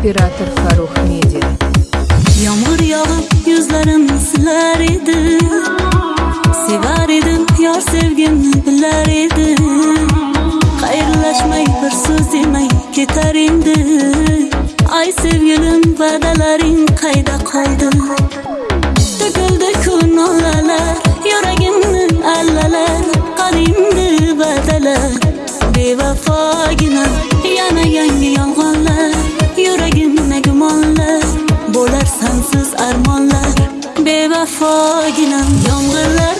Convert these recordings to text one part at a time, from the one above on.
operator Farruh Media Yomg'ir yog'ib yuzlarimni silar edi. Sevar edim yor sevgimni bilar edi. Xayrlashmay bir so'z demay ketar endi. Ay sevgilim va'dalaring qayda qoldi. To'kildi ku nolalar yuragimni allalar. Qadimdi va'dalar bevafogina. Bevafogina yomg'irlarda ko'rinmasin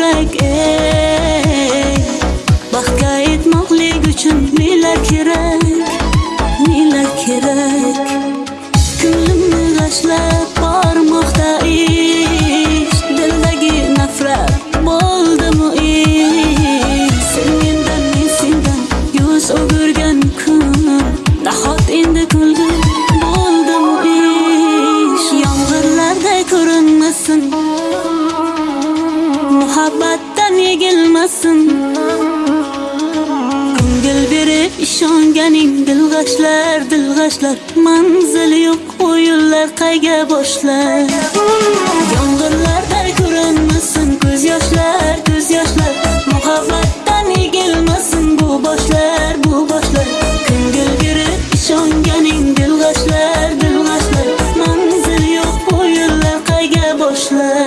yurak ey baxtga yetmoqlik uchun muhabbatdan yegilmasin ko'ngil berib ishonganing dilg'ashlar dilg'ashlar. Manzil yo'q o'yinlar qayga boshlar? Yomg'irlarda ko'rinmasin ko'z yoshlar ko'z yoshlar. Muhabbatdan yegilmasin bu boshlar bu boshlar. Ko'ngil berib ishonganing dilg'ashlar dilg'ashlar. Manzil yo'q o'yinlar qayga boshlar?